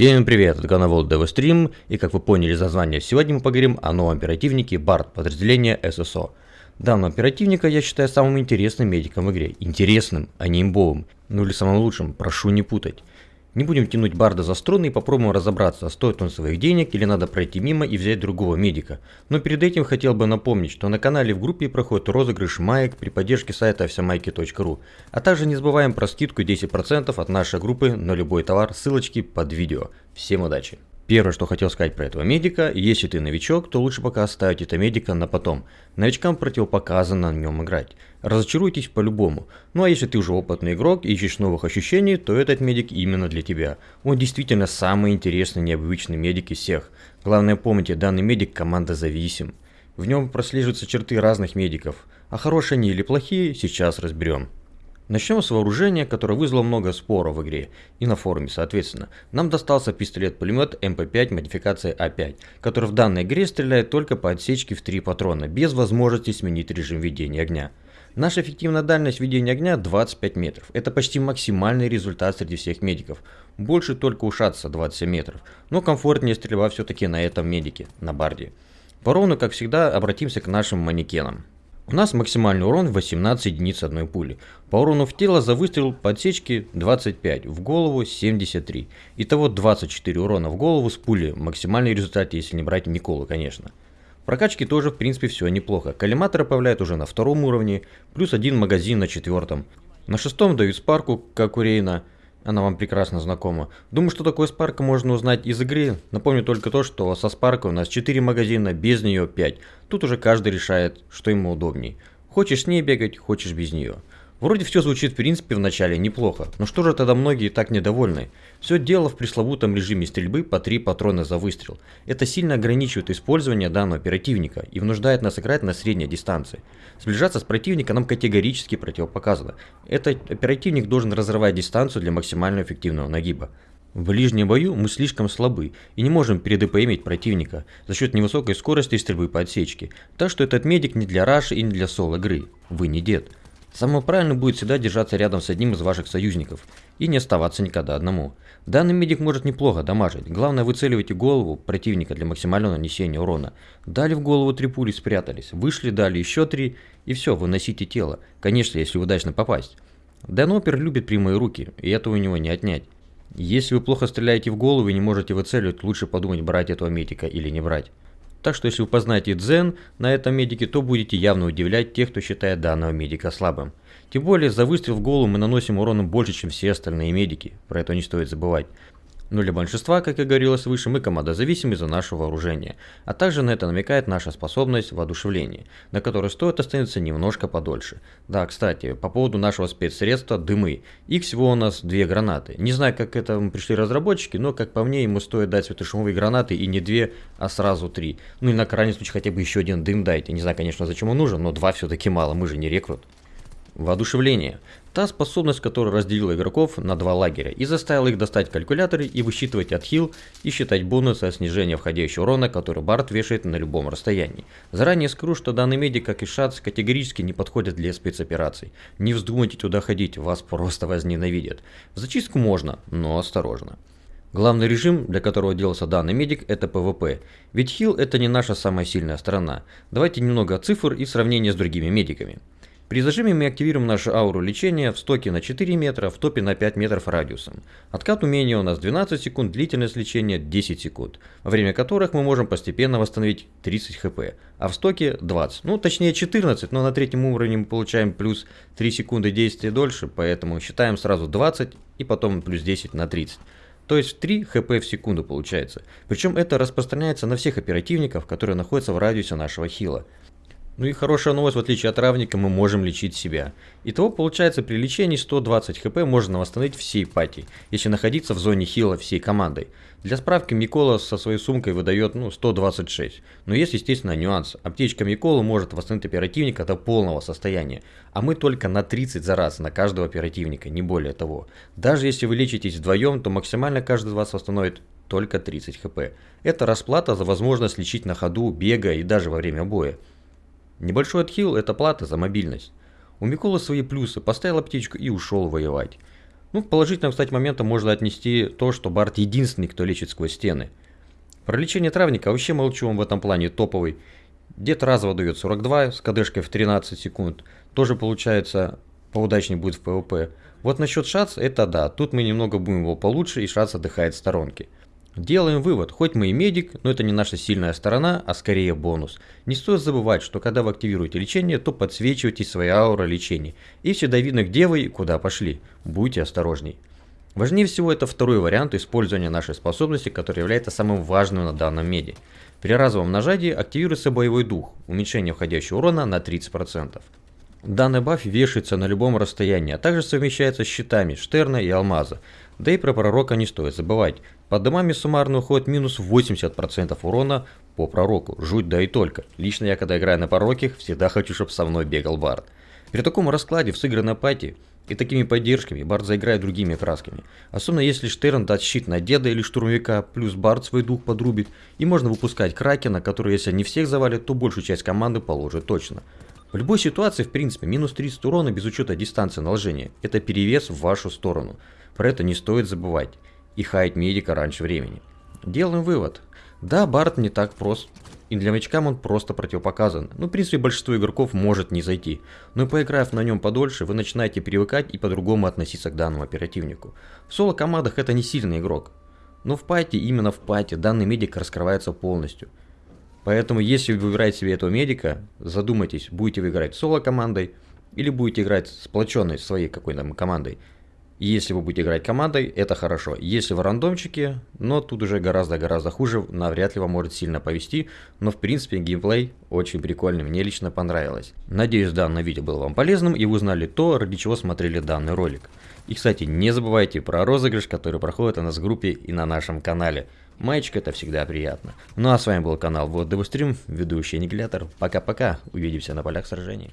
Всем привет, это Ганавол Девострим, и как вы поняли из названия, сегодня мы поговорим о новом оперативнике BART подразделения ССО. Данного оперативника я считаю самым интересным медиком в игре. Интересным, а не имбовым. Ну или самым лучшим, прошу не путать. Не будем тянуть Барда за струны и попробуем разобраться, стоит он своих денег или надо пройти мимо и взять другого медика. Но перед этим хотел бы напомнить, что на канале в группе проходит розыгрыш маек при поддержке сайта всемайки.ру. А также не забываем про скидку 10% от нашей группы на любой товар, ссылочки под видео. Всем удачи! Первое, что хотел сказать про этого медика, если ты новичок, то лучше пока оставить это медика на потом. Новичкам противопоказано на нем играть. Разочаруйтесь по-любому. Ну а если ты уже опытный игрок и ищешь новых ощущений, то этот медик именно для тебя. Он действительно самый интересный необычный медик из всех. Главное помните, данный медик команда зависим. В нем прослеживаются черты разных медиков. А хорошие они или плохие, сейчас разберем. Начнем с вооружения, которое вызвало много споров в игре и на форуме соответственно. Нам достался пистолет-пулемет MP5 модификации A5, который в данной игре стреляет только по отсечке в 3 патрона, без возможности сменить режим ведения огня. Наша эффективная дальность ведения огня 25 метров. Это почти максимальный результат среди всех медиков. Больше только у Шаца 27 метров, но комфортнее стрельба все-таки на этом медике, на барде. По урону, как всегда, обратимся к нашим манекенам. У нас максимальный урон 18 единиц одной пули. По урону в тело за выстрел подсечки 25, в голову 73. Итого 24 урона в голову с пули. Максимальный результат, если не брать Николу, конечно. Прокачки тоже в принципе все неплохо. Коллиматоры появляют уже на втором уровне, плюс один магазин на четвертом. На шестом дают спарку, как у Рейна. Она вам прекрасно знакома. Думаю, что такое Спарка можно узнать из игры. Напомню только то, что со Спаркой у нас 4 магазина, без нее 5. Тут уже каждый решает, что ему удобней. Хочешь с ней бегать, хочешь без нее. Вроде все звучит в принципе в начале неплохо, но что же тогда многие так недовольны? Все дело в пресловутом режиме стрельбы по 3 патрона за выстрел. Это сильно ограничивает использование данного оперативника и внуждает нас играть на средней дистанции. Сближаться с противником нам категорически противопоказано. Этот оперативник должен разрывать дистанцию для максимально эффективного нагиба. В ближнем бою мы слишком слабы и не можем передпмить противника за счет невысокой скорости стрельбы по отсечке, так что этот медик не для раши и не для соло игры. Вы не дед. Самое правильное будет всегда держаться рядом с одним из ваших союзников и не оставаться никогда одному. Данный медик может неплохо дамажить, главное выцеливайте голову противника для максимального нанесения урона. Дали в голову три пули, спрятались, вышли, дали еще три и все, выносите тело, конечно если удачно попасть. Данопер любит прямые руки, и этого у него не отнять. Если вы плохо стреляете в голову и не можете выцеливать, лучше подумать брать этого медика или не брать. Так что если вы познаете дзен на этом медике, то будете явно удивлять тех, кто считает данного медика слабым. Тем более за выстрел в голову мы наносим урона больше, чем все остальные медики, про это не стоит забывать. Но для большинства, как и говорилось выше, мы команда зависимы за наше вооружение, а также на это намекает наша способность воодушевления, на которой стоит остановиться немножко подольше. Да, кстати, по поводу нашего спецсредства дымы. Их всего у нас две гранаты. Не знаю, как это пришли разработчики, но как по мне, ему стоит дать светошумовые гранаты и не две, а сразу три. Ну и на крайний случай хотя бы еще один дым дайте. Не знаю, конечно, зачем он нужен, но два все-таки мало, мы же не рекрут. Воодушевление. Та способность, которая разделила игроков на два лагеря и заставила их достать калькуляторы и высчитывать отхил и считать бонусы от снижения входящего урона, который Барт вешает на любом расстоянии. Заранее скажу, что данный медик, как и Шац, категорически не подходят для спецопераций. Не вздумайте туда ходить, вас просто возненавидят. В зачистку можно, но осторожно. Главный режим, для которого делался данный медик, это PvP. Ведь хил это не наша самая сильная сторона. Давайте немного цифр и сравнения с другими медиками. При зажиме мы активируем нашу ауру лечения в стоке на 4 метра, в топе на 5 метров радиусом. Откат умения у нас 12 секунд, длительность лечения 10 секунд, во время которых мы можем постепенно восстановить 30 хп, а в стоке 20, ну точнее 14, но на третьем уровне мы получаем плюс 3 секунды действия дольше, поэтому считаем сразу 20 и потом плюс 10 на 30. То есть 3 хп в секунду получается. Причем это распространяется на всех оперативников, которые находятся в радиусе нашего хила. Ну и хорошая новость, в отличие от травника, мы можем лечить себя. Итого получается при лечении 120 хп можно восстановить всей пати, если находиться в зоне хила всей командой. Для справки Микола со своей сумкой выдает ну, 126. Но есть естественно нюанс. Аптечка Микола может восстановить оперативника до полного состояния. А мы только на 30 за раз на каждого оперативника, не более того. Даже если вы лечитесь вдвоем, то максимально каждый из вас восстановит только 30 хп. Это расплата за возможность лечить на ходу, бега и даже во время боя. Небольшой отхил – это плата за мобильность. У Миколы свои плюсы, поставил аптечку и ушел воевать. Ну, положительным, кстати, моментом можно отнести то, что Барт единственный, кто лечит сквозь стены. Про лечение травника вообще молчу, он в этом плане топовый. Дед разово дает 42 с кадышкой в 13 секунд. Тоже получается поудачнее будет в PvP. Вот насчет Шац, это да, тут мы немного будем его получше и Шац отдыхает в сторонке. Делаем вывод, хоть мы и медик, но это не наша сильная сторона, а скорее бонус. Не стоит забывать, что когда вы активируете лечение, то подсвечиваете свою ауру лечения. И всегда видно, где вы и куда пошли. Будьте осторожней. Важнее всего это второй вариант использования нашей способности, который является самым важным на данном меди. При разовом нажатии активируется боевой дух, уменьшение входящего урона на 30%. Данный баф вешается на любом расстоянии, а также совмещается с щитами Штерна и Алмаза. Да и про пророка не стоит забывать. Под домами суммарно уходит минус 80% урона по пророку. Жуть да и только. Лично я, когда играю на пророках, всегда хочу, чтобы со мной бегал Бард. При таком раскладе в сыгранной пати и такими поддержками Бард заиграет другими красками. Особенно если Штерн даст щит на деда или штурмовика, плюс Бард свой дух подрубит, и можно выпускать Кракена, который если не всех завалит, то большую часть команды положит точно. В любой ситуации, в принципе, минус 30 урона без учета дистанции наложения – это перевес в вашу сторону. Про это не стоит забывать и хаять медика раньше времени. Делаем вывод. Да, Барт не так прост, и для новичкам он просто противопоказан. Ну, в принципе, большинство игроков может не зайти. Но поиграв на нем подольше, вы начинаете привыкать и по-другому относиться к данному оперативнику. В соло-командах это не сильный игрок. Но в пати, именно в пати, данный медик раскрывается полностью. Поэтому, если вы выбираете себе этого медика, задумайтесь, будете вы играть соло-командой или будете играть сплоченной своей какой-то командой. Если вы будете играть командой, это хорошо. Если в рандомчике, но тут уже гораздо-гораздо хуже, навряд ли вам может сильно повести. Но в принципе геймплей очень прикольный, мне лично понравилось. Надеюсь данное видео было вам полезным и вы узнали то, ради чего смотрели данный ролик. И кстати, не забывайте про розыгрыш, который проходит у нас в группе и на нашем канале. Маечка это всегда приятно. Ну а с вами был канал Вот Девустрим, ведущий Аннигилятор. Пока-пока, увидимся на полях сражений.